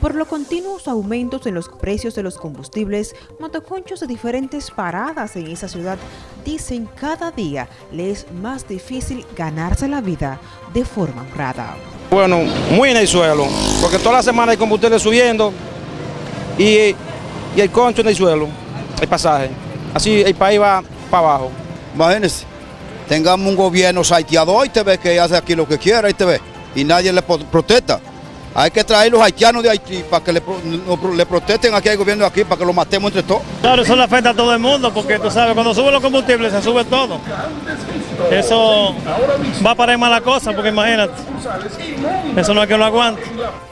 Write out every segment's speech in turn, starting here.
Por los continuos aumentos en los precios de los combustibles, motoconchos de diferentes paradas en esa ciudad dicen cada día le es más difícil ganarse la vida de forma honrada. Bueno, muy en el suelo, porque toda la semana hay combustible subiendo y, y el concho en el suelo, el pasaje. Así el país va para abajo. Imagínense, tengamos un gobierno saiteador y te ve que hace aquí lo que quiera y te ve, y nadie le protesta. Hay que traer los haitianos de Haití para que le, le protesten aquí al gobierno de aquí, para que lo matemos entre todos. Claro, eso le afecta a todo el mundo, porque tú sabes, cuando suben los combustibles se sube todo. Eso va para ir mala cosa, porque imagínate, eso no es que lo aguante.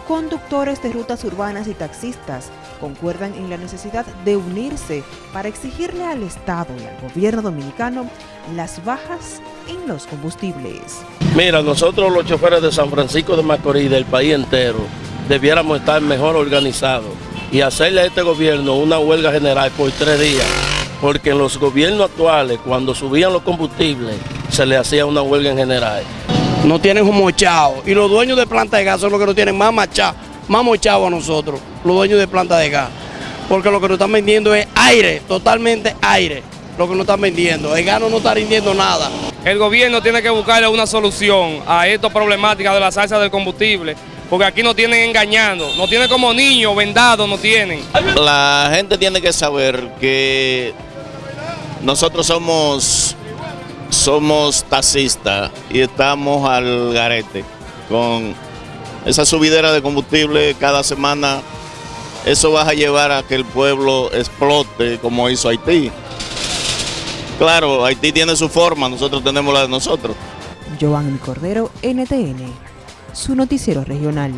Conductores de rutas urbanas y taxistas concuerdan en la necesidad de unirse para exigirle al Estado y al gobierno dominicano las bajas en los combustibles. Mira, nosotros los choferes de San Francisco de Macorís, del país entero, debiéramos estar mejor organizados y hacerle a este gobierno una huelga general por tres días, porque en los gobiernos actuales, cuando subían los combustibles, se le hacía una huelga en general. No tienen un mochado y los dueños de planta de gas son los que no tienen más machado, más mochado a nosotros, los dueños de planta de gas, porque lo que nos están vendiendo es aire, totalmente aire lo que nos están vendiendo. El gano no está rindiendo nada. El gobierno tiene que buscarle una solución a esta problemática de la salsa del combustible, porque aquí nos tienen engañando, nos tienen como niños vendados, nos tienen. La gente tiene que saber que nosotros somos, somos taxistas y estamos al garete con esa subidera de combustible cada semana. Eso va a llevar a que el pueblo explote como hizo Haití. Claro, Haití tiene su forma, nosotros tenemos la de nosotros. Giovanni Cordero, NTN, su noticiero regional.